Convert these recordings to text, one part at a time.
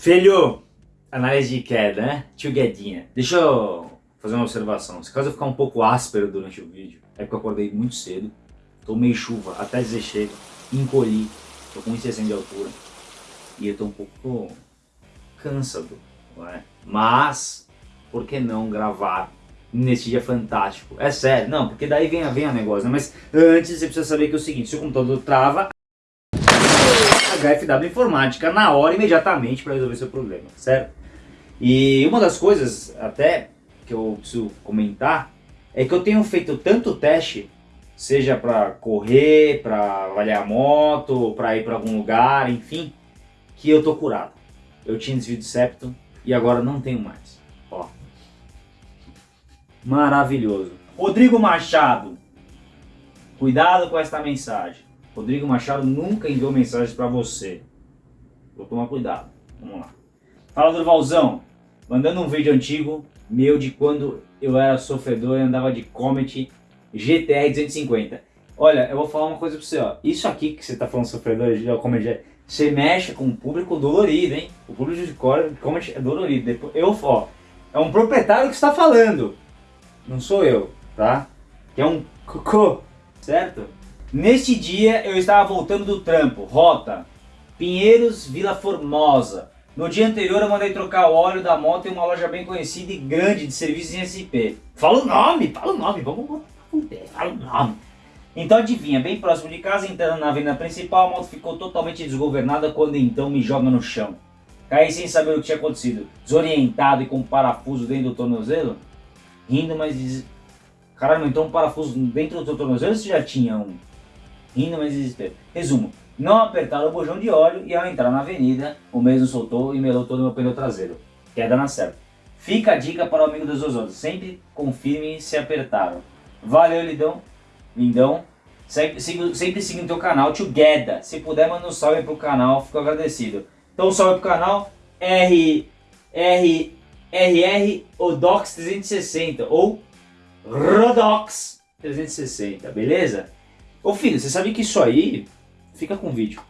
Filho, análise de queda, né? Tio Guedinha. Deixa eu fazer uma observação. Se caso eu ficar um pouco áspero durante o vídeo, é porque eu acordei muito cedo, tomei chuva até dizer encolhi, tô com 1,60 de altura e eu tô um pouco cansado, não é? Mas, por que não gravar nesse dia fantástico? É sério, não, porque daí vem, vem a negócio, né? Mas antes você precisa saber que é o seguinte, se o computador trava, HFW Informática na hora, imediatamente, para resolver seu problema, certo? E uma das coisas, até, que eu preciso comentar, é que eu tenho feito tanto teste, seja para correr, para avaliar a moto, para ir para algum lugar, enfim, que eu tô curado. Eu tinha desvio de septo e agora não tenho mais. Ó. Maravilhoso. Rodrigo Machado, cuidado com esta mensagem. Rodrigo Machado nunca enviou mensagens para você. Vou tomar cuidado. Vamos lá. Fala Durvalzão, mandando um vídeo antigo meu de quando eu era sofredor e andava de Comet GTR 250. Olha, eu vou falar uma coisa pra você, ó. Isso aqui que você tá falando sofredor de Comet você mexe com um público dolorido, hein? O público de Comet é dolorido. Depois, eu, ó, é um proprietário que está falando. Não sou eu, tá? Que é um cocô, certo? Neste dia eu estava voltando do trampo, rota, Pinheiros, Vila Formosa. No dia anterior eu mandei trocar o óleo da moto em uma loja bem conhecida e grande de serviços em SP. Fala o nome, fala o nome, vamos fala o nome. Então adivinha, bem próximo de casa, entrando na avenida principal, a moto ficou totalmente desgovernada quando então me joga no chão. Caí sem saber o que tinha acontecido, desorientado e com um parafuso dentro do tornozelo. Rindo, mas... Caralho, então um parafuso dentro do tornozelo você já tinha um? Rindo mas desespero. Resumo, não apertaram o bujão de óleo e ao entrar na avenida, o mesmo soltou e melou todo o meu pneu traseiro. Queda na certa. Fica a dica para o amigo dos outros, sempre confirme se apertaram. Valeu, Lidão, lindão. Sempre, sempre seguindo o teu canal, Together. Se puder, manda um salve pro canal, fico agradecido. Então salve pro canal, R, R, RR Odox 360 ou Rodox 360, beleza? Ô filho, você sabe que isso aí fica com vídeo.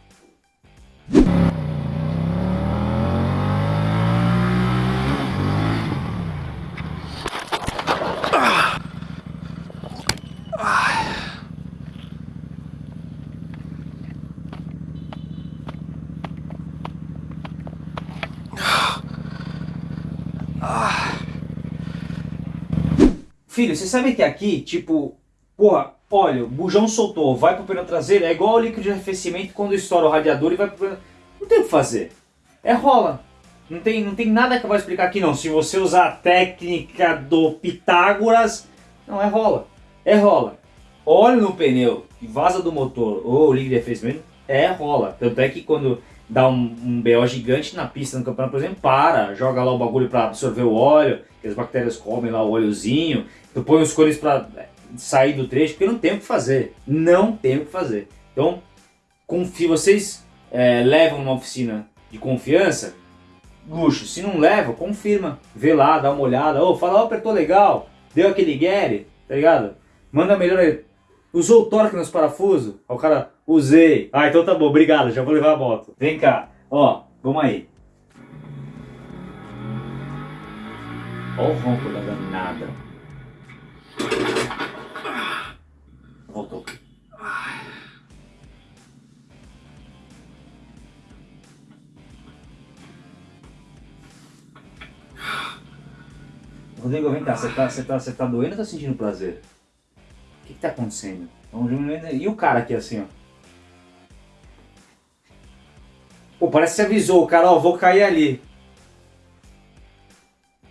Filho, você sabe que aqui, tipo, porra, Olha, o bujão soltou, vai pro pneu traseiro, é igual o líquido de arrefecimento quando estoura o radiador e vai pro pneu... Não tem o que fazer. É rola. Não tem, não tem nada que eu vou explicar aqui não. Se você usar a técnica do Pitágoras, não é rola. É rola. Óleo no pneu e vaza do motor ou líquido de arrefecimento, é rola. Tanto é que quando dá um, um BO gigante na pista no campeonato, por exemplo, para, joga lá o bagulho para absorver o óleo, que as bactérias comem lá o óleozinho, tu põe os cores para sair do trecho, porque não tem o que fazer. Não tem o que fazer. Então, confie, vocês é, levam uma oficina de confiança, luxo. Se não leva, confirma. Vê lá, dá uma olhada. Ô, oh, fala, oh, apertou legal, deu aquele guere, tá ligado? Manda melhor. Usou o torque nos parafusos? o cara, usei. Ah, então tá bom, obrigado, já vou levar a moto. Vem cá, ó, vamos aí. Ó o ronco da danada. Voltou. Rodrigo, vem cá, você tá, você tá, você tá doendo ou tá sentindo prazer? O que que tá acontecendo? E o cara aqui assim, ó? Pô, parece que você avisou o cara, ó, vou cair ali.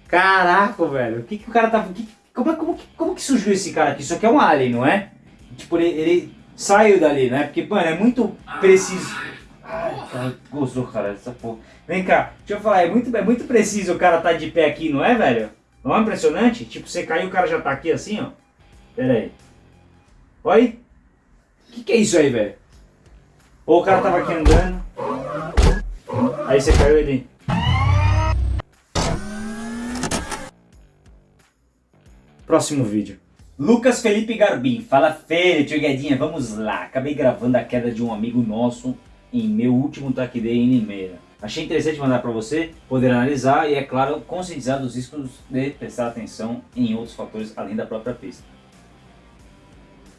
Caraca, velho, o que que o cara tá... Que, como, como, como que surgiu esse cara aqui? Isso aqui é um alien, não é? Tipo, ele, ele saiu dali, né? Porque, mano, é muito preciso. Ai, cara, gostou, cara, essa porra. Vem cá, deixa eu falar, é muito, é muito preciso o cara tá de pé aqui, não é, velho? Não é impressionante? Tipo, você caiu o cara já tá aqui assim, ó. Pera aí. Olha aí. O que, que é isso aí, velho? Ou o cara tava aqui andando. Aí você caiu ele. Próximo vídeo. Lucas Felipe Garbim, fala feio, tio Guedinha, vamos lá. Acabei gravando a queda de um amigo nosso em meu último day em Limeira. Achei interessante mandar para você poder analisar e, é claro, conscientizar dos riscos de prestar atenção em outros fatores além da própria pista.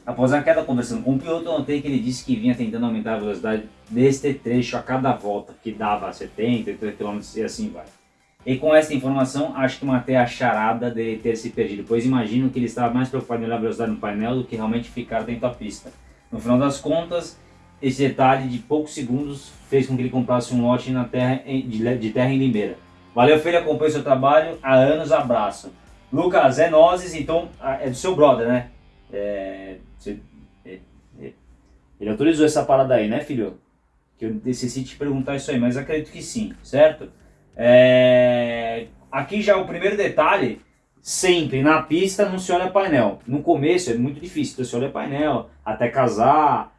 Após a queda conversando com o piloto, notei que ele disse que vinha tentando aumentar a velocidade deste trecho a cada volta, que dava 70, 80 km e assim vai. E com essa informação, acho que matei a charada dele ter se perdido, pois imagino que ele estava mais preocupado em olhar a velocidade no painel do que realmente ficar dentro da pista. No final das contas, esse detalhe de poucos segundos fez com que ele comprasse um lote na terra, de terra em Limeira. Valeu, filho, acompanho seu trabalho, há anos, abraço. Lucas, é nozes, então, é do seu brother, né? É, é, é, ele autorizou essa parada aí, né, filho? Que eu decidi te perguntar isso aí, mas acredito que sim, certo? É, aqui já é o primeiro detalhe, sempre na pista não se olha painel. No começo é muito difícil, então se olha painel, até casar,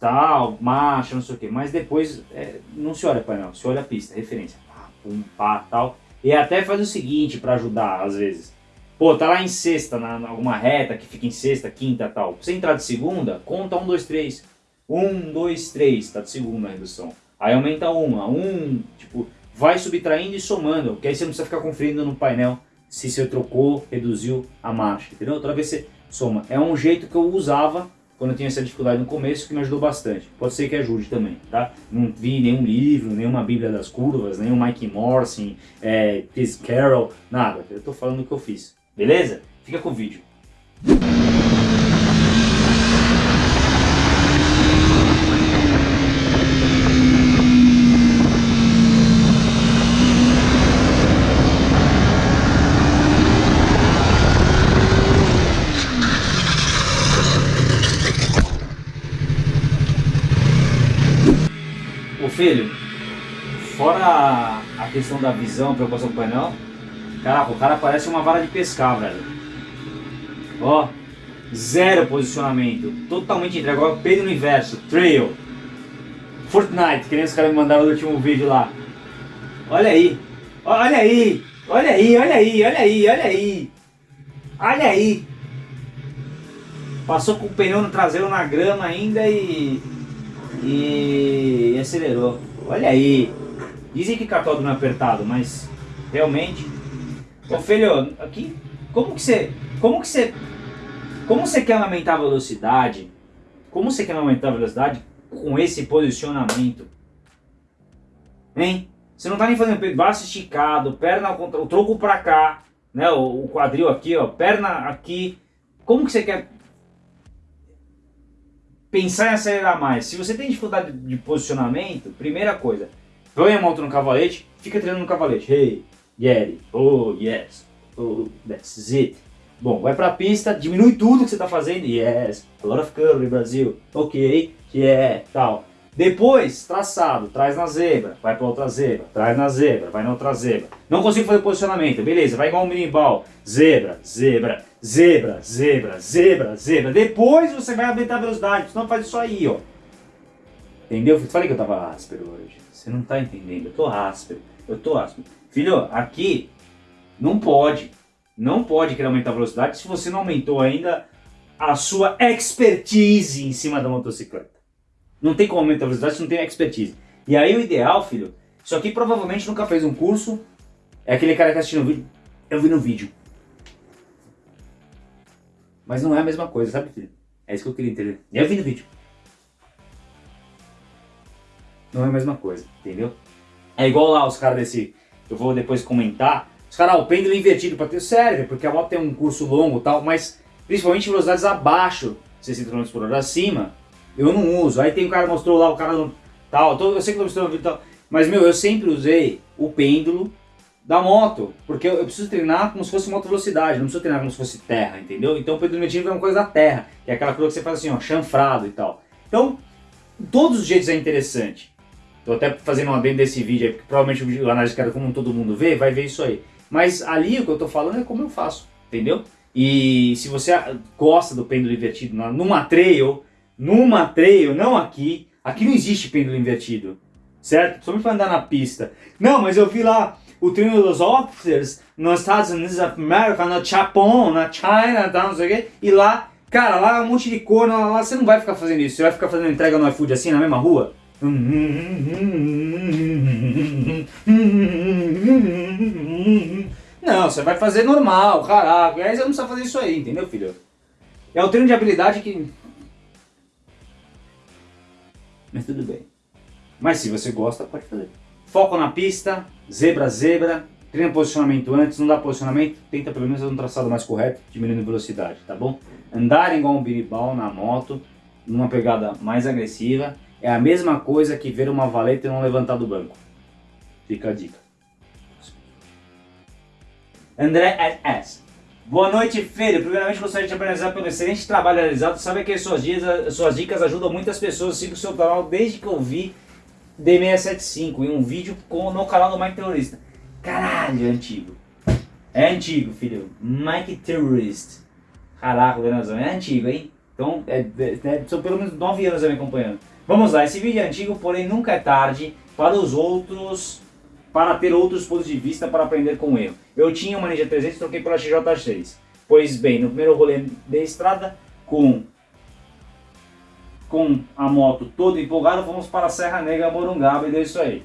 tal, marcha, não sei o que. Mas depois é, não se olha painel, se olha pista, referência, pá, pum, pá, tal. E até faz o seguinte para ajudar, às vezes. Pô, tá lá em sexta, na, na, alguma reta que fica em sexta, quinta tal. Pra você entrar de segunda, conta um, dois, três. Um, dois, três, tá de segunda a redução. Aí aumenta uma, um, tipo, vai subtraindo e somando, que aí você não precisa ficar conferindo no painel se você trocou, reduziu a marcha, entendeu? Outra vez você soma. É um jeito que eu usava quando eu tinha essa dificuldade no começo, que me ajudou bastante. Pode ser que ajude também, tá? Não vi nenhum livro, nenhuma Bíblia das Curvas, nenhum Mike Morrison, é, Chris Carroll, nada. Eu tô falando o que eu fiz. Beleza? Fica com o vídeo. Filho, fora a questão da visão, preocupação com o painel, Caraca, o cara parece uma vara de pescar, velho. Ó, zero posicionamento, totalmente entregue. Agora Pedro no inverso, trail. Fortnite, que nem os caras me mandaram no último vídeo lá. Olha aí, olha aí, olha aí, olha aí, olha aí, olha aí. Olha aí. Passou com o pneu no traseiro na grama ainda e... E acelerou. Olha aí. Dizem que cartódromo é apertado, mas realmente Ô filho, aqui, como que você, como que você, como você quer aumentar a velocidade? Como você quer aumentar a velocidade com esse posicionamento? Hein? Você não tá nem fazendo braço esticado, perna o troco pra cá, né? O, o quadril aqui, ó, perna aqui. Como que você quer pensar em acelerar mais? Se você tem dificuldade de posicionamento, primeira coisa, põe a moto no cavalete, fica treinando no cavalete. Hey, Get. Oh, yes. Oh, that's it. Bom, vai pra pista, diminui tudo que você tá fazendo. Yes. A lot of curve, Brasil. Ok. Yeah. Tal. Depois, traçado, traz na zebra, vai para outra zebra, traz na zebra, vai na outra zebra. Não consigo fazer posicionamento, beleza, vai igual um minimbal. Zebra, zebra, zebra, zebra, zebra, zebra. Depois você vai aumentar a velocidade, senão faz isso aí, ó. Entendeu? Eu falei que eu tava áspero hoje. Você não tá entendendo, eu tô áspero, eu tô áspero. Filho, aqui não pode. Não pode querer aumentar a velocidade se você não aumentou ainda a sua expertise em cima da motocicleta. Não tem como aumentar a velocidade se não tem expertise. E aí o ideal, filho, isso aqui provavelmente nunca fez um curso. É aquele cara que tá assistindo o vídeo. Eu vi no vídeo. Mas não é a mesma coisa, sabe, filho? É isso que eu queria entender. Eu vi no vídeo. Não é a mesma coisa, entendeu? É igual lá os caras desse eu vou depois comentar. Os caras, ah, o pêndulo invertido para ter serve, porque a moto tem um curso longo e tal, mas principalmente velocidades abaixo, 60 km por hora acima, eu não uso. Aí tem o cara mostrou lá, o cara não, tal, eu sei que eu mostrou no vídeo tal, mas meu, eu sempre usei o pêndulo da moto, porque eu, eu, preciso treinar como se fosse moto velocidade, não preciso treinar como se fosse terra, entendeu? Então o pêndulo invertido é uma coisa da terra, que é aquela coisa que você faz assim, ó, chanfrado e tal. Então, todos os jeitos é interessante. Tô até fazendo uma dentro desse vídeo aí, porque provavelmente o análise cara como todo mundo vê, vai ver isso aí. Mas ali o que eu tô falando é como eu faço, entendeu? E se você gosta do pêndulo invertido numa trail, numa trail, não aqui, aqui não existe pêndulo invertido, certo? Só me para andar na pista. Não, mas eu vi lá o treino dos officers nos Estados Unidos da América, no Japão, na China, tal, não sei o quê, e lá, cara, lá é um monte de cor, lá, lá você não vai ficar fazendo isso, você vai ficar fazendo entrega no iFood assim na mesma rua? Não, você vai fazer normal, caraca. Aí você não precisa fazer isso aí, entendeu, filho? É o treino de habilidade que. Mas tudo bem. Mas se você gosta, pode fazer. Foco na pista, zebra, zebra. Treina posicionamento antes, não dá posicionamento, tenta pelo menos fazer um traçado mais correto, diminuindo velocidade, tá bom? Andar igual um biribal na moto, numa pegada mais agressiva, é a mesma coisa que ver uma valeta e não levantar do banco. Fica a dica. André S. Boa noite, Feiro. Primeiramente, gostaria de te parabenizar pelo excelente trabalho realizado. Sabe que as suas, dicas, suas dicas ajudam muitas pessoas. Sigo o seu canal desde que eu vi D675 em um vídeo com, no canal do Mike Terrorista. Caralho, é antigo. É antigo, filho. Mike Terrorist. Caraca, Venazão, é antigo, hein? Então, é, é, é são pelo menos 9 anos me acompanhando. Vamos lá, esse vídeo é antigo, porém nunca é tarde para os outros, para ter outros pontos de vista para aprender com ele. Eu tinha uma Ninja 300 e troquei pela XJ6. Pois bem, no primeiro rolê da estrada, com, com a moto toda empolgada, fomos para a Serra Negra Morungaba e deu isso aí.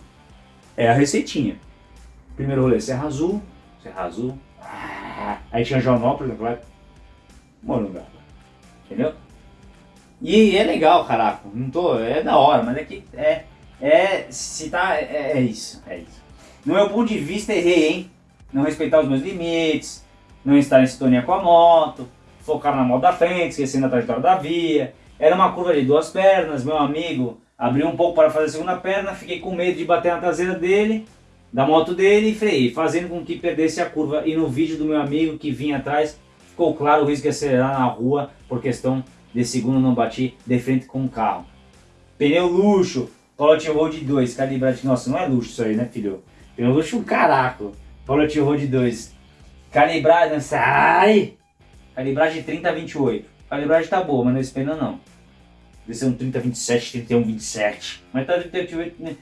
É a receitinha. Primeiro rolê, Serra Azul, Serra Azul, aí tinha Joanópolis, claro, Morungaba. Entendeu? E é legal, caraca. Não tô. É da hora, mas é que. É. É. Se tá. É, é isso. É isso. No meu ponto de vista, errei, hein? Não respeitar os meus limites, não estar em sintonia com a moto, focar na moto da frente, esquecendo a trajetória da via. Era uma curva de duas pernas, meu amigo abriu um pouco para fazer a segunda perna, fiquei com medo de bater na traseira dele, da moto dele e freiei, fazendo com que perdesse a curva. E no vídeo do meu amigo que vinha atrás, ficou claro o risco de acelerar na rua por questão de segundo não bati de frente com o carro. Pneu luxo, Pollet Road 2, calibragem, nossa, não é luxo isso aí, né filho? Pneu luxo um caraco, Pollet Road 2. Calibragem, sai! Calibragem 30 a 28. Calibragem tá boa, mas não esse pneu não. Deve ser um 30 27, 31 27. Mas tá 30 28, né?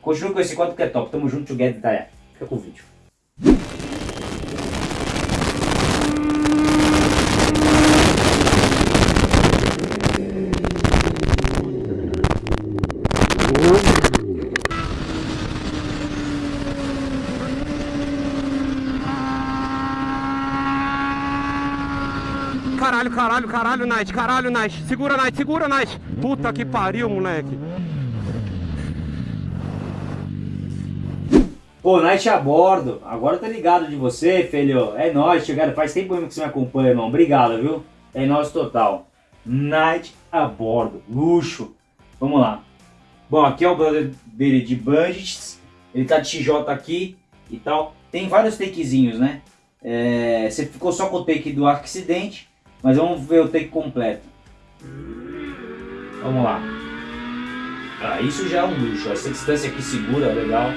Continua com esse quadro que é top. Tamo junto, together, tá? Fica com o vídeo. Caralho, caralho, caralho, Night, caralho, Night. Segura, Night, segura, Night. Puta que pariu, moleque. Pô, Night a bordo. Agora tá ligado de você, filho. É nóis, chegado. Faz tempo mesmo que você me acompanha, irmão. Obrigado, viu? É nóis total. Night a bordo. Luxo. Vamos lá. Bom, aqui é o brother dele de Bandits. Ele tá de XJ aqui e tal. Tem vários takezinhos, né? É, você ficou só com o take do acidente, mas vamos ver o take completo. Vamos lá. Ah, isso já é um luxo. Essa distância aqui segura, legal.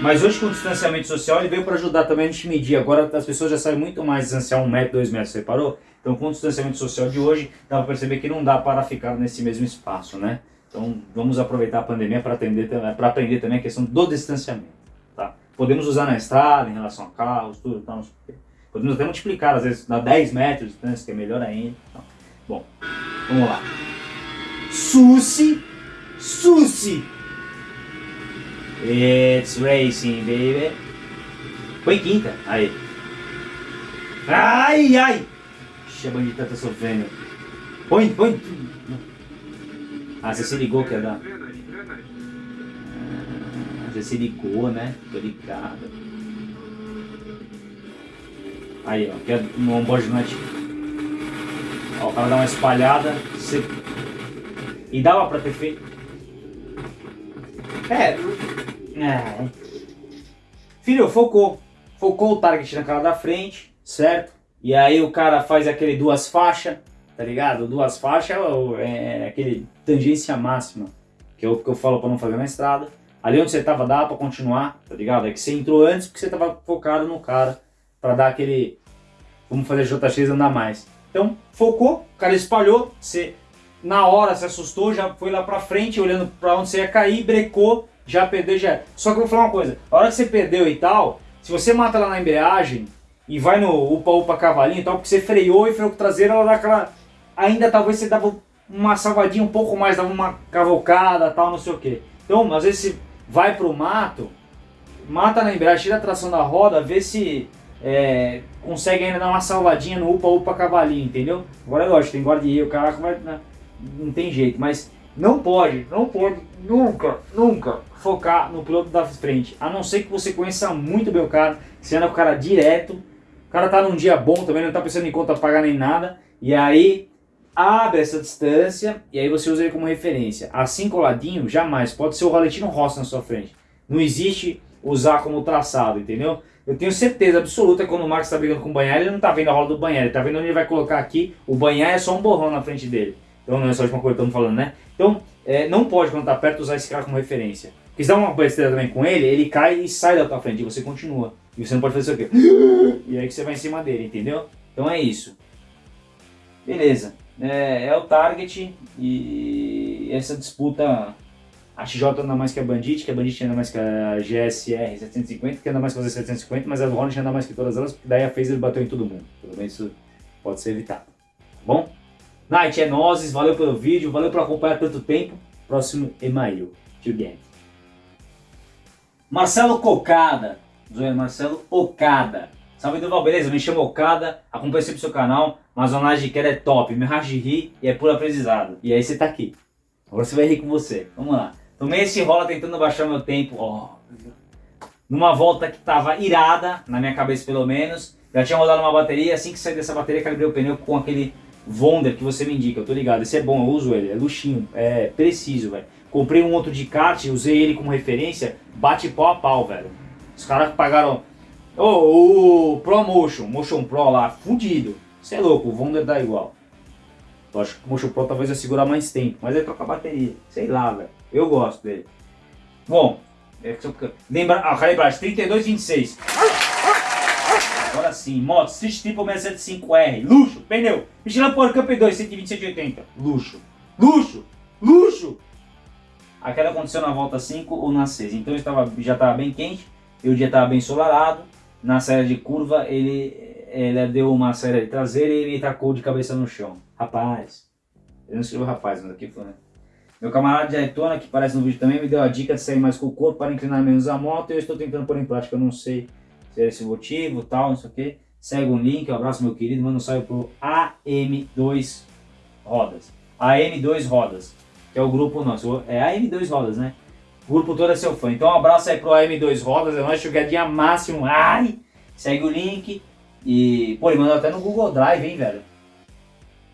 Mas hoje com o distanciamento social ele veio para ajudar também a gente medir. Agora as pessoas já sabem muito mais distanciar um metro, dois metros, você parou? Então com o distanciamento social de hoje, dá para perceber que não dá para ficar nesse mesmo espaço, né? Então vamos aproveitar a pandemia para aprender também a questão do distanciamento. Tá? Podemos usar na estrada, em relação a carros, tudo, tá? Podemos até multiplicar, às vezes dá 10 metros de distância, que é melhor ainda. Então, bom, vamos lá. Susi, Susi. It's racing, baby. Põe quinta, aí. Ai, ai. Ixi, a bandita tá sofrendo. Põe, põe. Ah, você se ligou que ia dar. Ah, você se ligou, né? Tô ligado. Aí, ó, que é no onboard night. Ó, o cara dá uma espalhada. Você... E dava pra ter feito. É. é. Filho, focou. Focou o target na cara da frente, certo? E aí o cara faz aquele duas faixas, tá ligado? Duas faixas é, é aquele tangência máxima, que é o que eu falo pra não fazer na estrada. Ali onde você tava dá pra continuar, tá ligado? É que você entrou antes porque você tava focado no cara para dar aquele, vamos fazer JX andar mais. Então, focou, o cara espalhou, você na hora se assustou, já foi lá para frente, olhando para onde você ia cair, brecou, já perdeu, já Só que eu vou falar uma coisa, a hora que você perdeu e tal, se você mata lá na embreagem e vai no upa-upa cavalinho e tal, porque você freou e freou com o traseiro, ela dá aquela... Ainda talvez você dava uma salvadinha um pouco mais, dava uma cavocada, tal, não sei o que. Então, às vezes, se vai pro mato, mata na embreagem, tira a tração da roda, vê se é, consegue ainda dar uma salvadinha no upa-upa cavalinho, entendeu? Agora é lógico, tem guarda-reio, o vai... Né? Não tem jeito, mas não pode, não pode, nunca, nunca focar no piloto da frente. A não ser que você conheça muito bem o cara, você anda com o cara direto, o cara tá num dia bom também, não tá pensando em conta pagar nem nada, e aí abre essa distância e aí você usa ele como referência. Assim coladinho, jamais. Pode ser o Valentino Rossi na sua frente. Não existe usar como traçado, entendeu? Eu tenho certeza absoluta que quando o Marcos está brigando com o Banhar, ele não está vendo a roda do Banhar, ele está vendo onde ele vai colocar aqui, o Banhar é só um borrão na frente dele. Então não é só a última coisa que estamos falando, né? Então, é, não pode, quando está perto, usar esse cara como referência. Porque se dá uma besteira também com ele, ele cai e sai da tua frente, e você continua. E você não pode fazer isso aqui. E aí que você vai em cima dele, entendeu? Então é isso. Beleza. É, é o target e essa disputa a XJ anda mais que a Bandit, que a Bandit anda mais que a GSR 750, que anda mais que a Z 750, mas a Hornet anda mais que todas elas, porque daí a Phaser bateu em todo mundo. Pelo menos isso pode ser evitado. Tá bom? Night é nozes, valeu pelo vídeo, valeu por acompanhar tanto tempo. Próximo e-mail. Get. Marcelo Cocada. Zoeira Marcelo Ocada. Salve Duval, beleza? Me chamo Okada, acompanho sempre o seu canal, mas a análise de queda é top, me racha de rir e é puro aprendizado. E aí você tá aqui. Agora você vai rir com você. Vamos lá. Tomei esse rola tentando baixar meu tempo, ó. Numa volta que tava irada, na minha cabeça pelo menos. Já tinha rodado uma bateria, assim que saí dessa bateria calibrei o pneu com aquele Wonder que você me indica, eu tô ligado. Esse é bom, eu uso ele, é luxinho, é preciso, velho. Comprei um outro de kart, usei ele como referência, bate pau a pau, velho. Os caras pagaram... Oh, o ProMotion, Motion Pro lá, fudido. Você é louco, o Wonder dá igual. Eu acho que o Motion Pro talvez vai segurar mais tempo, mas aí troca a bateria. Sei lá, velho. Eu gosto dele. Bom, é lembra, ah, calibragem 3226. Agora sim, moto Street Triple 675R, luxo, pneu, Michelin Power Cup 2, 120, 180, luxo, luxo, luxo. A queda aconteceu na volta 5 ou na 6, então estava, já estava bem quente, e o dia estava bem ensolarado, na série de curva ele, ele deu uma série de traseira e ele tacou de cabeça no chão. Rapaz, eu não escrevo rapaz, mas aqui foi, né? Meu camarada de Aitona, que aparece no vídeo também, me deu a dica de sair mais com o corpo para inclinar menos a moto e eu estou tentando pôr em prática, eu não sei se é esse motivo, tal, não sei o que. Segue um link, um abraço meu querido, manda um salve pro AM2 Rodas. AM2 Rodas, que é o grupo nosso, é AM2 Rodas, né? O grupo todo é seu fã. Então um abraço aí pro AM2 Rodas, é nóis, jogadinha máximo, ai! Segue o link e, pô, ele mandou até no Google Drive, hein, velho?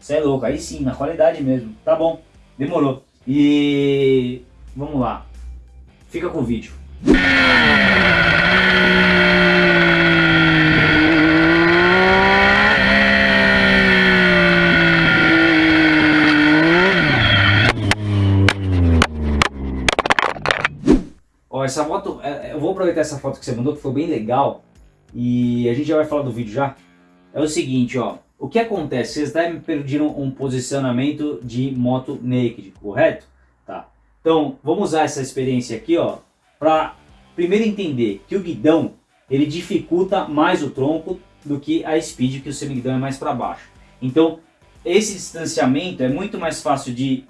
Você é louco, aí sim, na qualidade mesmo. Tá bom, demorou. E vamos lá. Fica com o vídeo. Ó, essa foto, é, é, eu vou aproveitar essa foto que você mandou, que foi bem legal. E a gente já vai falar do vídeo já. É o seguinte, ó. O que acontece? Vocês devem pedir um posicionamento de moto naked, correto? Tá. Então, vamos usar essa experiência aqui, ó, para primeiro entender que o guidão, ele dificulta mais o tronco do que a speed, que o semiguidão é mais para baixo. Então, esse distanciamento é muito mais fácil de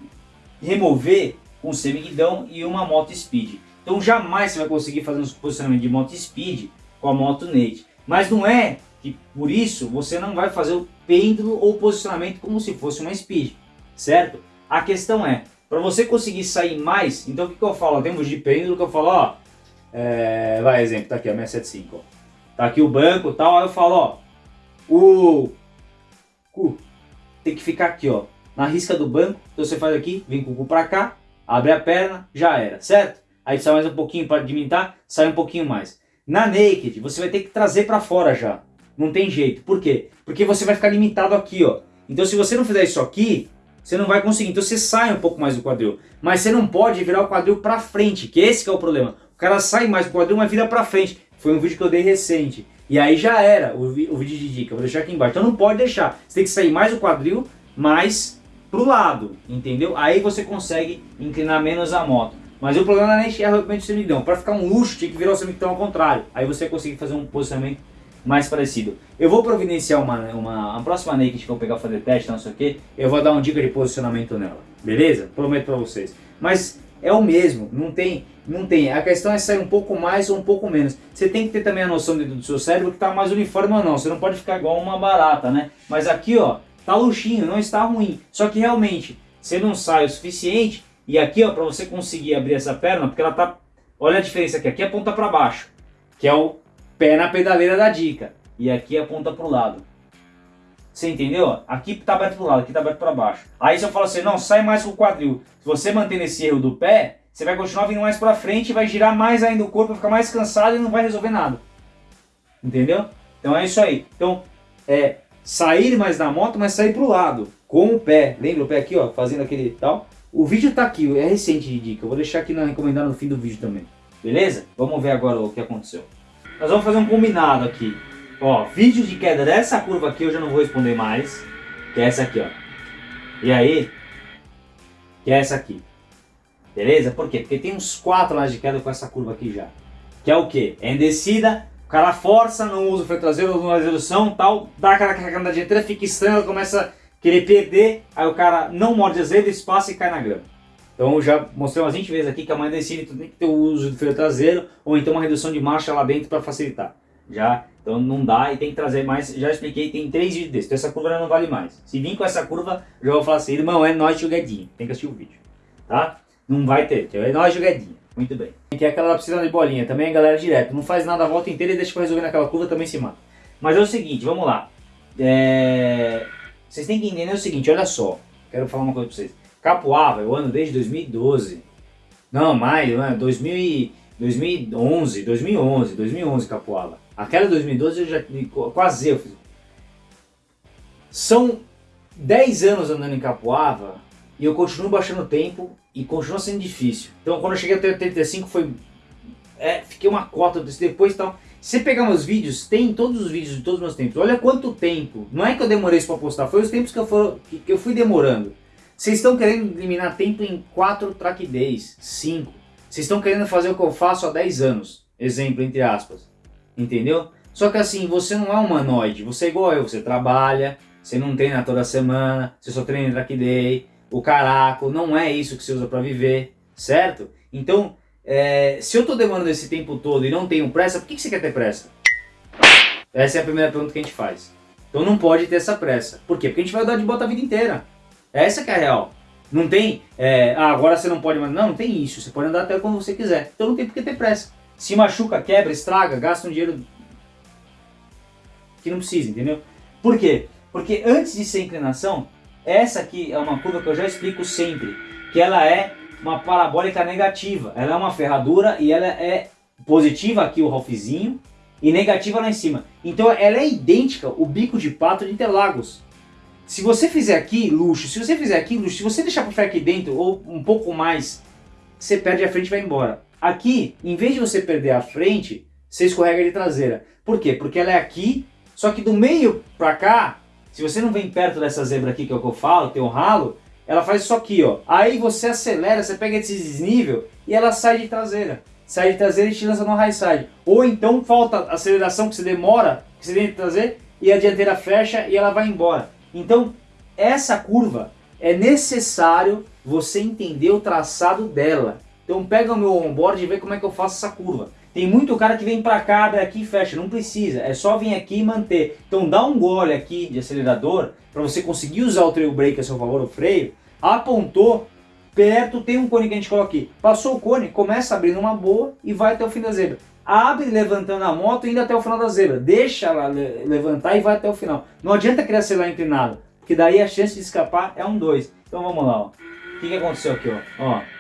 remover com o semiguidão e uma moto speed. Então, jamais você vai conseguir fazer um posicionamento de moto speed com a moto naked. Mas não é que por isso você não vai fazer o pêndulo ou posicionamento como se fosse uma speed, certo? A questão é, para você conseguir sair mais, então o que, que eu falo? Temos de pêndulo que eu falo, ó, é, vai exemplo, tá aqui a 675, ó. Tá aqui o banco tal, aí eu falo, ó, o cu tem que ficar aqui, ó, na risca do banco, então você faz aqui, vem com o cu pra cá, abre a perna, já era, certo? Aí sai mais um pouquinho para diminuir, sai um pouquinho mais. Na naked, você vai ter que trazer para fora já. Não tem jeito. Por quê? Porque você vai ficar limitado aqui, ó. Então se você não fizer isso aqui, você não vai conseguir. Então você sai um pouco mais do quadril. Mas você não pode virar o quadril para frente, que esse que é o problema. O cara sai mais do quadril, mas vira para frente. Foi um vídeo que eu dei recente. E aí já era o, o vídeo de dica. Eu vou deixar aqui embaixo. Então não pode deixar. Você tem que sair mais do quadril, mais pro lado. Entendeu? Aí você consegue inclinar menos a moto. Mas o problema não é realmente o semiguidão. Para ficar um luxo, tinha que virar o semiguidão ao contrário. Aí você consegue fazer um posicionamento mais parecido. Eu vou providenciar uma, uma, uma próxima naked que eu vou pegar fazer teste, não sei o que, eu vou dar uma dica de posicionamento nela, beleza? Prometo pra vocês. Mas é o mesmo, não tem, não tem. A questão é sair um pouco mais ou um pouco menos. Você tem que ter também a noção do seu cérebro que está mais uniforme ou não. Você não pode ficar igual uma barata, né? Mas aqui, ó, tá luxinho, não está ruim. Só que realmente, você não sai o suficiente. E aqui, ó, para você conseguir abrir essa perna, porque ela tá... Olha a diferença aqui. Aqui aponta para baixo, que é o pé na pedaleira da dica. E aqui aponta para o lado. Você entendeu? Aqui está aberto para o lado, aqui está aberto para baixo. Aí se eu falo assim, não, sai mais com o quadril. Se você manter esse erro do pé, você vai continuar vindo mais para frente, vai girar mais ainda o corpo, vai ficar mais cansado e não vai resolver nada. Entendeu? Então é isso aí. Então, é sair mais da moto, mas sair para o lado, com o pé. Lembra o pé aqui, ó, fazendo aquele tal? O vídeo está aqui, é recente de dica. Eu vou deixar aqui na recomendada no fim do vídeo também. Beleza? Vamos ver agora o que aconteceu. Nós vamos fazer um combinado aqui. Ó, vídeo de queda dessa curva aqui eu já não vou responder mais. Que é essa aqui, ó. E aí, que é essa aqui. Beleza? Por quê? Porque tem uns quatro lá de queda com essa curva aqui já. Que é o quê? É em descida, o cara força, não usa o freio traseiro, não usa a redução tal, dá aquela carregada na dianteira, fica estranho, começa a querer perder, aí o cara não morde as redes, passa e cai na grama. Então já mostrei umas 20 vezes aqui que a mãe descida tem que ter o uso do freio traseiro ou então uma redução de marcha lá dentro para facilitar. Já então não dá e tem que trazer mais, já expliquei, tem três vídeos desses, então essa curva não vale mais. Se vir com essa curva, já vou falar assim, irmão, é nós jogadinho, tem que assistir o vídeo, tá? Não vai ter, é nós jogadinho, muito bem. Que é aquela precisa de bolinha, também a galera direto, não faz nada a volta inteira e deixa pra resolver naquela curva, também se mata. Mas é o seguinte, vamos lá, é... vocês têm que entender o seguinte, olha só, quero falar uma coisa pra vocês. Capoava, eu ando desde 2012, não, mais, 2000 2011, 2011, 2011 Capoava. Aquela 2012 eu já quase eu fiz. São 10 anos andando em Capoava e eu continuo baixando tempo e continua sendo difícil. Então quando eu cheguei até 85 foi... É, fiquei uma cota depois e tal. Se você pegar meus vídeos, tem todos os vídeos de todos os meus tempos. Olha quanto tempo. Não é que eu demorei isso para postar, foi os tempos que eu, for, que, que eu fui demorando. Vocês estão querendo eliminar tempo em 4 track days, 5. Vocês estão querendo fazer o que eu faço há 10 anos. Exemplo, entre aspas entendeu? Só que assim, você não é humanoide, você é igual eu, você trabalha, você não treina toda semana, você só treina track day, o caraco, não é isso que você usa para viver, certo? Então, é, se eu estou demorando esse tempo todo e não tenho pressa, por que, que você quer ter pressa? Essa é a primeira pergunta que a gente faz. Então não pode ter essa pressa. Por quê? Porque a gente vai andar de bota a vida inteira. Essa que é a real. Não tem, é, ah, agora você não pode mais. Não, não tem isso. Você pode andar até quando você quiser. Então não tem por que ter pressa. Se machuca, quebra, estraga, gasta um dinheiro que não precisa, entendeu? Por quê? Porque antes de ser inclinação, essa aqui é uma curva que eu já explico sempre, que ela é uma parabólica negativa. Ela é uma ferradura e ela é positiva aqui o Ralphzinho e negativa lá em cima. Então ela é idêntica o bico de pato de Interlagos. Se você fizer aqui luxo, se você fizer aqui luxo, se você deixar para ficar aqui dentro ou um pouco mais, você perde a frente e vai embora. Aqui, em vez de você perder a frente, você escorrega de traseira. Por quê? Porque ela é aqui, só que do meio pra cá, se você não vem perto dessa zebra aqui, que é o que eu falo, tem um ralo, ela faz isso aqui, ó. Aí você acelera, você pega esse desnível e ela sai de traseira. Sai de traseira e te lança no high side. Ou então falta aceleração que você demora, que você tem que trazer, e a dianteira fecha e ela vai embora. Então, essa curva é necessário você entender o traçado dela. Então pega o meu onboard e vê como é que eu faço essa curva. Tem muito cara que vem pra cá, abre aqui e fecha, não precisa, é só vir aqui e manter. Então dá um gole aqui de acelerador para você conseguir usar o trail brake a seu favor, o freio, apontou, perto tem um cone que a gente coloca aqui. Passou o cone, começa abrindo uma boa e vai até o fim da zebra. Abre levantando a moto indo até o final da zebra. Deixa ela levantar e vai até o final. Não adianta querer acelerar inclinado, porque daí a chance de escapar é um 2. Então vamos lá, ó. O que, que aconteceu aqui, ó? ó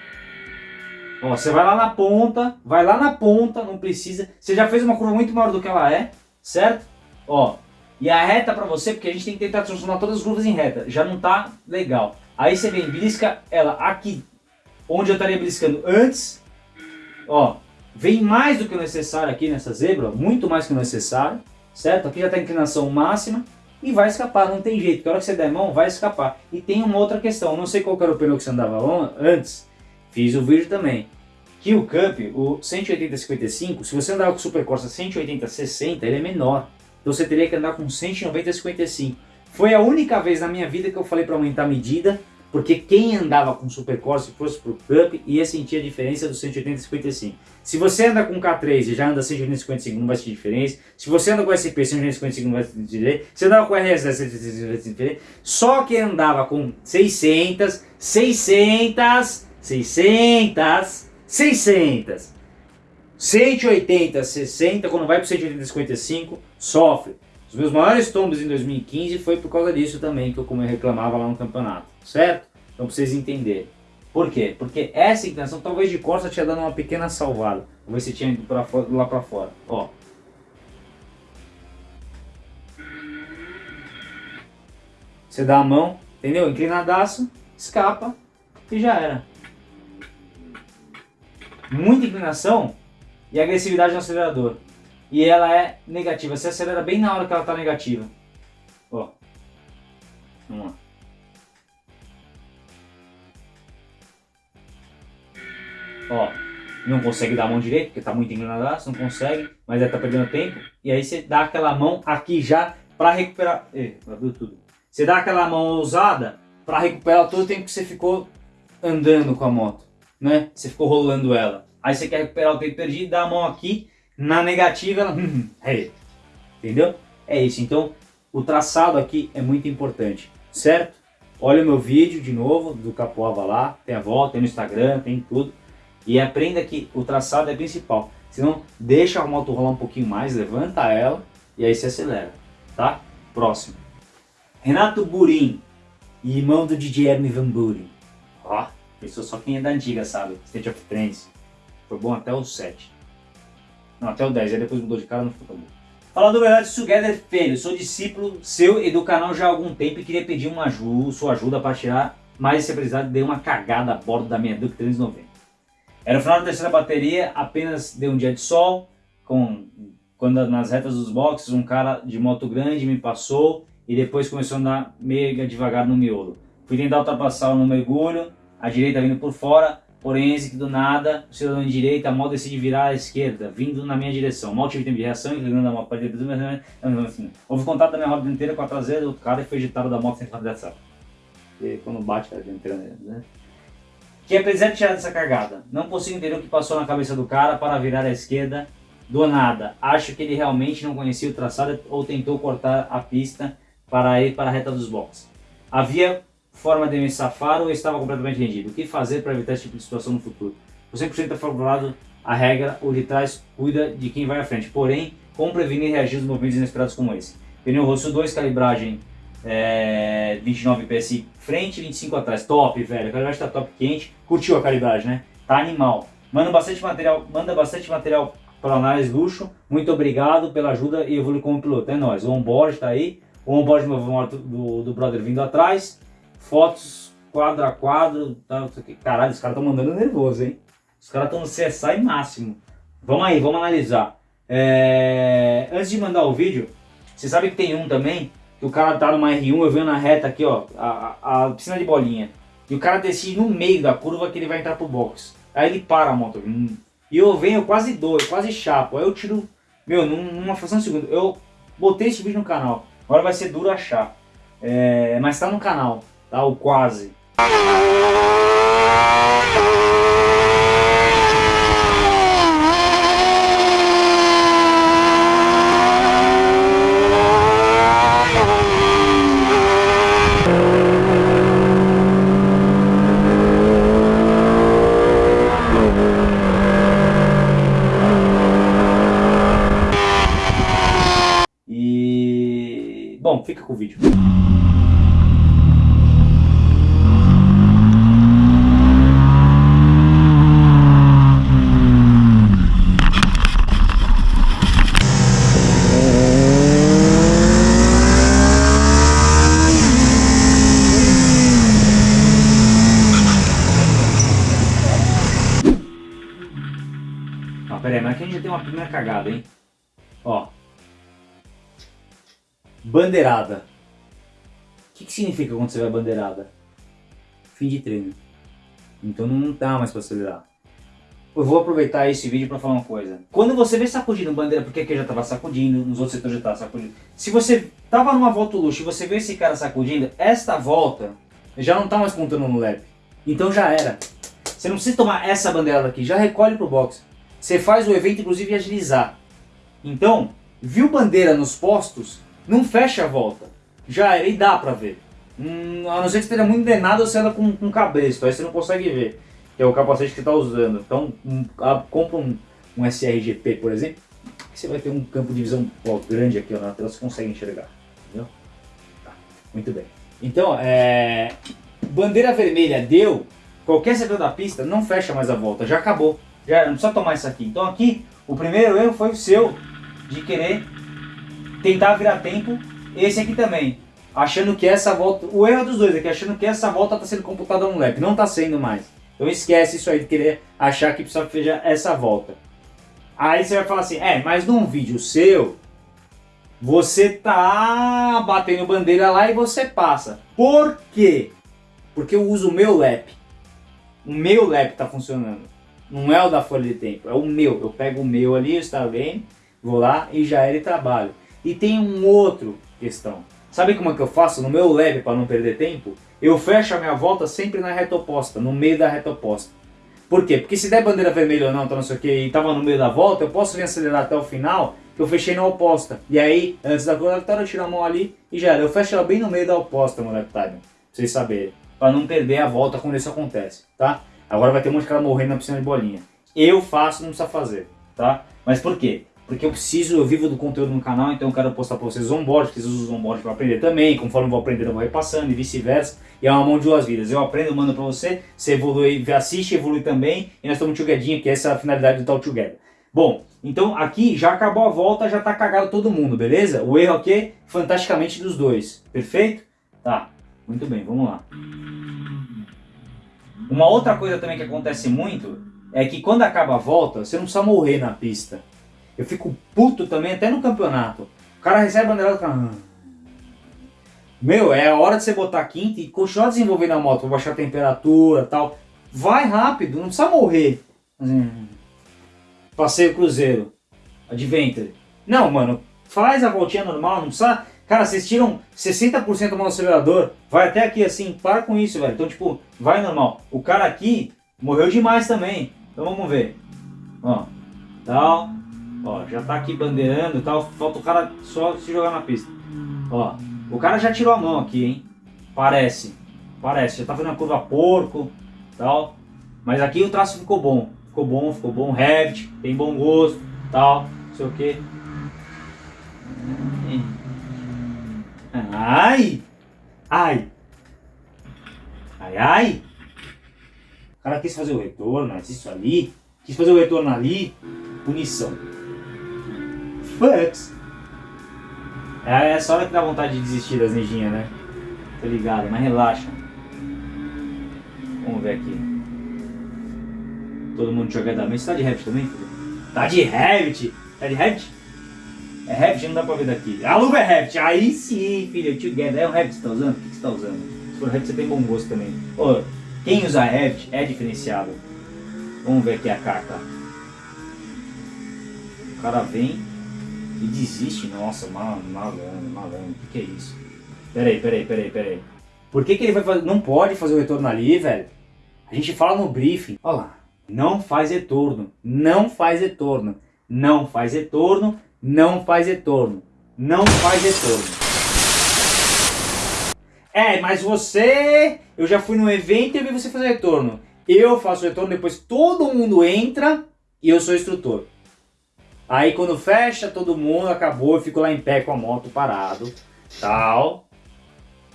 Ó, você vai lá na ponta, vai lá na ponta, não precisa. Você já fez uma curva muito maior do que ela é, certo? Ó, e a reta para você, porque a gente tem que tentar transformar todas as curvas em reta, já não tá legal. Aí você vem, blisca ela aqui, onde eu estaria bliscando antes, ó, vem mais do que o necessário aqui nessa zebra, muito mais que o necessário, certo? Aqui já está a inclinação máxima e vai escapar, não tem jeito, que a hora que você der mão, vai escapar. E tem uma outra questão, não sei qual era o pneu que você andava antes, Fiz o vídeo também. Que o Cup, o 180-55, se você andar com o Super Corsa 180-60, ele é menor. Então você teria que andar com 190 55. Foi a única vez na minha vida que eu falei para aumentar a medida, porque quem andava com Supercore, se fosse pro Cup, ia sentir a diferença do 180 55. Se você anda com K3 e já anda 180 55, não vai sentir diferença. Se você anda com SP 180 55, não vai sentir diferença. Se andava com RS, vai sentir diferença. Só quem andava com 600, 600, 600, 600, 180, 60, quando vai para 180, 55, sofre. Os meus maiores tombos em 2015 foi por causa disso também, que eu como eu reclamava lá no campeonato, certo? Então pra vocês entenderem. Por quê? Porque essa inclinação, talvez de costa, tinha dado uma pequena salvada. Vamos ver se tinha ido pra lá pra fora. Ó. Você dá a mão, entendeu? Inclinadaço, escapa e já era. Muita inclinação e agressividade no acelerador. E ela é negativa. Você acelera bem na hora que ela está negativa. Ó. Vamos lá. Ó. Não consegue dar a mão direita, porque está muito inclinadaço, não consegue, mas ela tá perdendo tempo. E aí você dá aquela mão aqui já para recuperar. Abriu tudo. Você dá aquela mão ousada para recuperar todo o tempo que você ficou andando com a moto, né? Você ficou rolando ela. Aí você quer recuperar o tempo perdido, dá a mão aqui na negativa, ela... é, entendeu? É isso. Então, o traçado aqui é muito importante, certo? Olha o meu vídeo de novo, do Capoava lá, tem a volta, tem no Instagram, tem tudo. E aprenda que o traçado é principal. Senão, deixa a moto rolar um pouquinho mais, levanta ela e aí se acelera, tá? Próximo. Renato Burim, irmão do DJ Hermes Van Buren. Ó, pensou só quem é da antiga, sabe? State of Trance. Foi bom até o 7. Não, até o 10, aí depois mudou de cara, não ficou tão bom. Fala do verdade, Together Filho, sou discípulo seu e do canal já há algum tempo e queria pedir uma ajuda, sua ajuda para tirar mais esse aprendizado. Dei uma cagada a bordo da minha Duke 390. Era o final da terceira bateria, apenas deu um dia de sol, com, quando nas retas dos boxes um cara de moto grande me passou e depois começou a andar mega devagar no miolo. Fui tentar ultrapassar no mergulho, a direita vindo por fora, Porém, que do nada, o cidadão de direita mal decide virar à esquerda, vindo na minha direção. Mal tive tempo de reação, inclinando a moto para a direita. Assim, houve contato da minha roda dianteira com a traseira do cara e foi agitado da moto sem fazer dessa. E quando bate a dianteira né? Que apesar de tirar dessa cagada, não consigo entender o que passou na cabeça do cara para virar à esquerda do nada. Acho que ele realmente não conhecia o traçado ou tentou cortar a pista para ir para a reta dos boxes. Havia forma de me safar ou estava completamente rendido? O que fazer para evitar esse tipo de situação no futuro? O 100% é favorável à regra, o de trás cuida de quem vai à frente. Porém, como prevenir e reagir aos movimentos inesperados como esse? Pneu Rosso 2, calibragem é, 29 PSI frente 25 atrás. Top, velho. A calibragem tá top quente. Curtiu a calibragem, né? Tá animal. Manda bastante material, manda bastante material para análise luxo. Muito obrigado pela ajuda e evoluir como piloto. É nóis. O onboard tá aí. O onboard do, do, do brother vindo atrás fotos quadro a quadro. Tá, Caralho, os caras estão mandando nervoso, hein? Os caras estão no CSI máximo. Vamos aí, vamos analisar. É... Antes de mandar o vídeo, você sabe que tem um também, o cara tá numa R1, eu venho na reta aqui, ó, a, a, a piscina de bolinha. E o cara decide no meio da curva que ele vai entrar pro box. Aí ele para a moto. Hum. E eu venho quase dois, quase chapo. Aí eu tiro, meu, numa fração de segundo. Eu botei esse vídeo no canal. Agora vai ser duro achar. É... Mas tá no canal tá? O quase. Com o vídeo. Bandeirada. O que, que significa quando você vai bandeirada? Fim de treino. Então não dá mais para acelerar. eu vou aproveitar esse vídeo para falar uma coisa. Quando você vê sacudindo bandeira, porque aqui já estava sacudindo, nos outros setores já estava sacudindo. Se você tava numa volta luxo e você vê esse cara sacudindo, esta volta já não tá mais contando no lap. Então já era. Você não precisa tomar essa bandeira daqui, já recolhe pro box. Você faz o evento, inclusive, agilizar. Então, viu bandeira nos postos, não fecha a volta. Já era, e dá pra ver. Hum, a não ser que esteja muito drenado ou você anda com, com cabresto, aí você não consegue ver que é o capacete que está usando. Então, um, a, compra um, um SRGP, por exemplo, que você vai ter um campo de visão ó, grande aqui ó, na tela, você consegue enxergar. Entendeu? Tá, muito bem. Então, é, bandeira vermelha deu, qualquer setor da pista não fecha mais a volta, já acabou. Já não precisa tomar isso aqui. Então aqui, o primeiro erro foi o seu, de querer tentar virar tempo. Esse aqui também, achando que essa volta, o erro dos dois aqui, achando que essa volta está sendo computada no lap, não está sendo mais. Então esquece isso aí de querer achar que precisa fazer essa volta. Aí você vai falar assim, é, mas num vídeo seu, você tá batendo bandeira lá e você passa. Por quê? Porque eu uso o meu lap. O meu lap tá funcionando. Não é o da folha de tempo, é o meu. Eu pego o meu ali, o Starlane, vou lá e já ele trabalho. E tem um outro questão. Sabe como é que eu faço no meu lab para não perder tempo? Eu fecho a minha volta sempre na reta oposta, no meio da reta oposta. Por quê? Porque se der bandeira vermelha ou não, tá não sei o que, e tava no meio da volta, eu posso vir acelerar até o final, que eu fechei na oposta. E aí, antes da vitória, eu tiro a mão ali e já era. Eu fecho ela bem no meio da oposta, moleque time, pra vocês saberem. Pra não perder a volta quando isso acontece, tá? Agora vai ter um monte de cara morrendo na piscina de bolinha. Eu faço, não precisa fazer, tá? Mas por quê? Porque eu preciso, eu vivo do conteúdo no canal, então eu quero postar para vocês onboard, que vocês usam onboard para aprender também, conforme eu vou aprendendo eu vou repassando e vice-versa, e é uma mão de duas vidas, eu aprendo, mando para você, você evolui, assiste, evolui também, e nós estamos together, que essa é a finalidade do Talk Together. Bom, então aqui já acabou a volta, já está cagado todo mundo, beleza? O erro aqui, fantasticamente dos dois, perfeito? Tá, muito bem, vamos lá. Uma outra coisa também que acontece muito, é que quando acaba a volta, você não precisa morrer na pista. Eu fico puto também, até no campeonato. O cara recebe a bandeira do cara. Meu, é a hora de você botar quinta e continuar desenvolvendo a moto, baixar a temperatura e tal. Vai rápido, não precisa morrer. Assim, passeio cruzeiro, adventure. Não, mano, faz a voltinha normal, não precisa... Cara, vocês tiram 60% do acelerador, vai até aqui assim, para com isso, velho. Então, tipo, vai normal. O cara aqui morreu demais também. Então vamos ver. Ó, tal, Ó, já tá aqui bandeirando e tal, falta o cara só se jogar na pista. Ó, o cara já tirou a mão aqui, hein? Parece, parece, já tá fazendo a curva porco tal. Mas aqui o traço ficou bom, ficou bom, ficou bom, Revit, tem bom gosto, tal, não sei o que. Ai! Ai! Ai, ai! O cara quis fazer o retorno, mas isso ali, quis fazer o retorno ali, punição. Fucks. É essa hora que dá vontade de desistir das neginhas, né? Tô ligado, mas relaxa. Vamos ver aqui. Todo mundo jogadamente. Você tá de Revit também, filho? Tá de Revit? Tá de Revit? É Revit? Não dá pra ver daqui. A luva é Revit. Aí sim, filho. Together. É o Revit que você tá usando? O que você tá usando? Se for Revit, você tem bom gosto também. Ô, quem usa Revit é diferenciado. Vamos ver aqui a carta. O cara vem e desiste, nossa, malandro, malandro, malandro, o que, que é isso? Peraí, peraí, peraí, peraí. Por que, que ele vai fazer, não pode fazer o retorno ali, velho? A gente fala no briefing, olha lá, não faz retorno, não faz retorno, não faz retorno, não faz retorno, não faz retorno. É, mas você, eu já fui no evento e vi você fazer retorno. Eu faço retorno, depois todo mundo entra e eu sou instrutor. Aí quando fecha todo mundo, acabou, eu fico lá em pé com a moto parado, tal.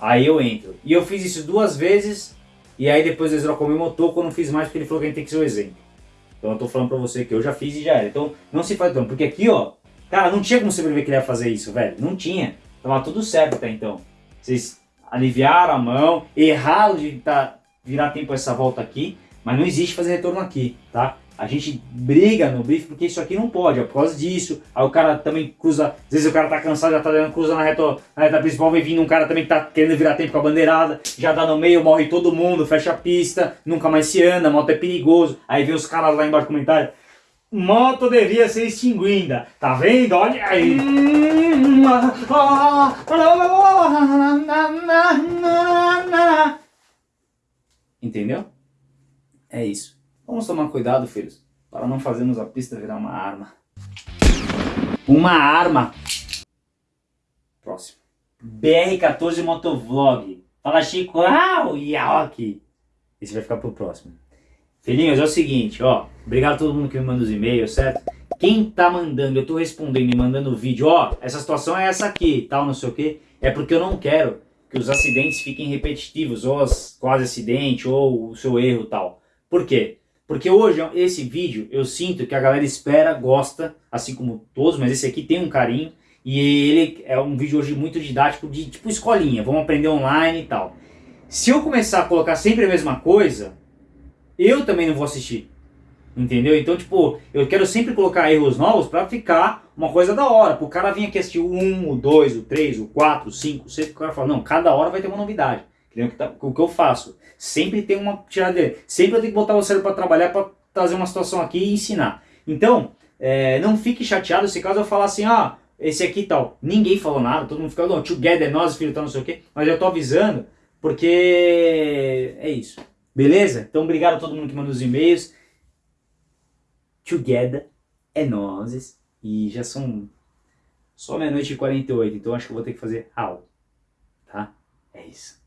Aí eu entro. E eu fiz isso duas vezes, e aí depois eles trocou meu motor, quando não fiz mais, porque ele falou que a gente tem que ser o exemplo. Então eu tô falando pra você que eu já fiz e já era. Então não se faz tão, porque aqui ó, cara, não tinha como você prever que ele ia fazer isso, velho. Não tinha. Tava tudo certo até então. Vocês aliviaram a mão, erraram de tá, virar tempo essa volta aqui, mas não existe fazer retorno aqui, tá? A gente briga no brief porque isso aqui não pode, é por causa disso. Aí o cara também cruza, às vezes o cara tá cansado, já tá dando cruza na reta, na reta principal, vem vindo um cara também que tá querendo virar tempo com a bandeirada, já dá no meio, morre todo mundo, fecha a pista, nunca mais se anda, moto é perigoso. Aí vem os caras lá embaixo comentário. Moto devia ser extinguida, tá vendo? Olha aí. Entendeu? É isso. Vamos tomar cuidado, filhos, para não fazermos a pista virar uma arma. Uma arma. Próximo. BR14 Motovlog. Fala Chico, o Yaoki. Esse vai ficar pro próximo. Filhinhos, é o seguinte, ó. Obrigado a todo mundo que me manda os e-mails, certo? Quem tá mandando, eu tô respondendo e mandando vídeo, ó, essa situação é essa aqui, tal, não sei o que, é porque eu não quero que os acidentes fiquem repetitivos, ou as quase acidente, ou o seu erro tal. Por quê? Porque hoje, esse vídeo, eu sinto que a galera espera, gosta, assim como todos, mas esse aqui tem um carinho, e ele é um vídeo hoje muito didático, de tipo escolinha, vamos aprender online e tal. Se eu começar a colocar sempre a mesma coisa, eu também não vou assistir. Entendeu? Então, tipo, eu quero sempre colocar erros novos pra ficar uma coisa da hora. Pro cara vir aqui assistir o 1, o 2, o 3, o 4, o 5, o 6, o cara fala, não, cada hora vai ter uma novidade. Entendeu? O que, tá, o que eu faço? Sempre tem uma tiradeira. Sempre eu tenho que botar o cérebro pra trabalhar pra trazer uma situação aqui e ensinar. Então, é, não fique chateado se caso eu falar assim, ah, esse aqui tal. Ninguém falou nada, todo mundo fica, não, together, nós, filho, tal, não sei o quê. Mas eu tô avisando, porque é isso. Beleza? Então, obrigado a todo mundo que manda os e-mails together é nozes. E já são só meia-noite e 48, então acho que eu vou ter que fazer how, tá? É isso.